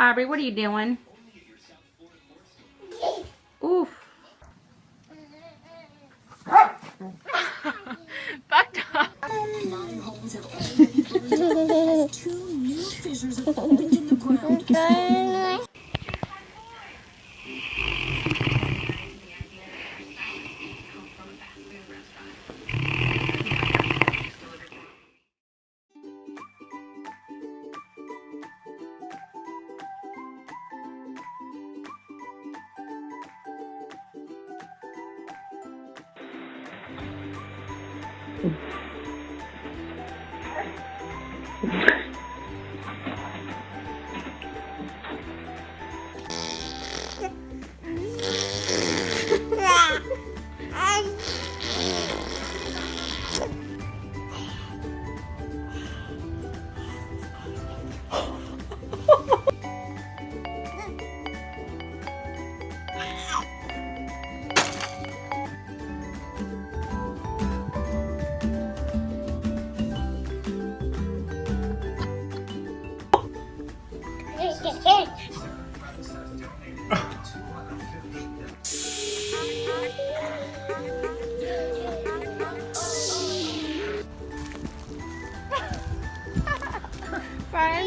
Aubrey, what are you doing?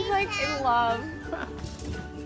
Like in love.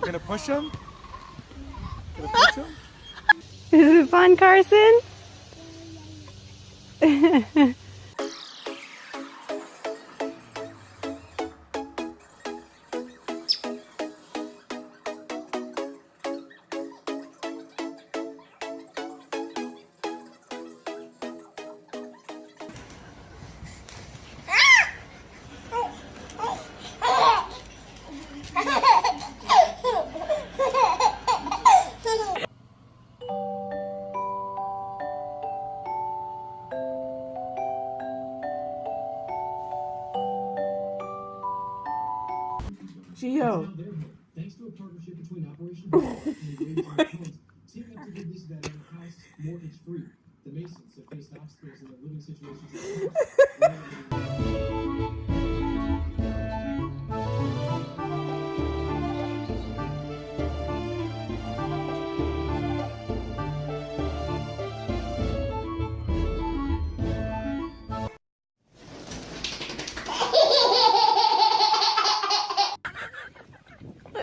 Gonna push him? Gonna push him? Is it fun, Carson? Operation Hall and the Great team to give this a house mortgage free. The Masons have faced obstacles in their living situations.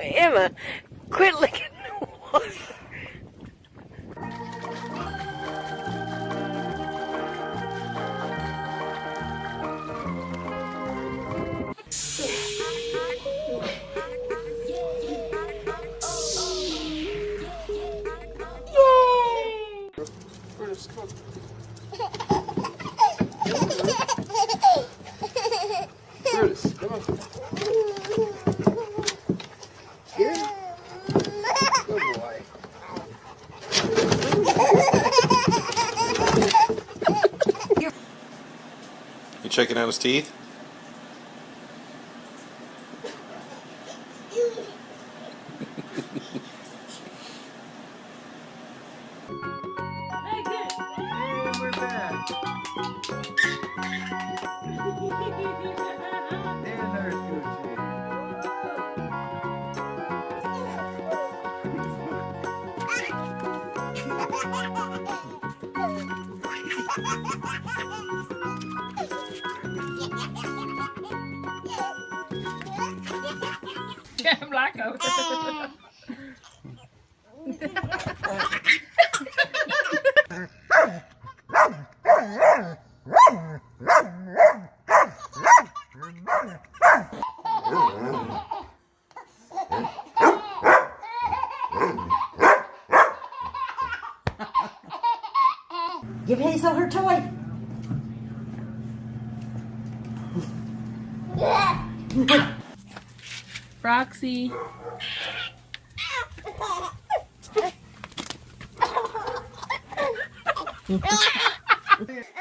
Emma, quit licking checking out his teeth. And we're back. Give Hazel her toy. Roxy. 哈哈哈哈哈！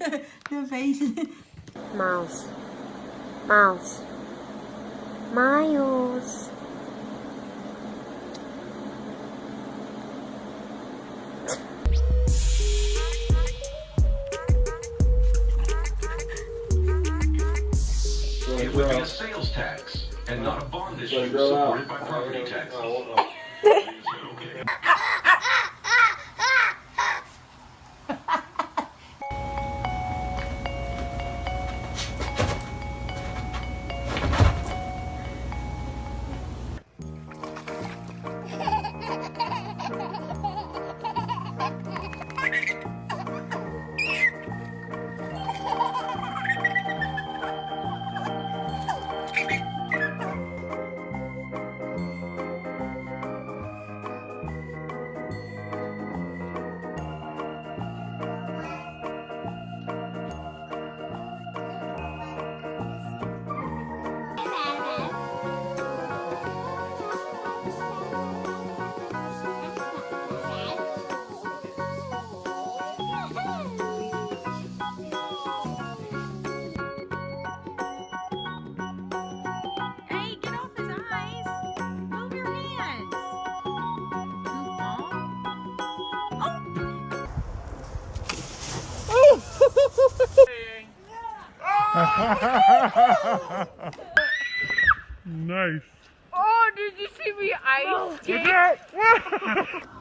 the face. Mouse. Mouse. Miles. It would be a sales tax and not a bond issue it grow out. supported by property taxes. Nice. Oh, did you see me ice skate?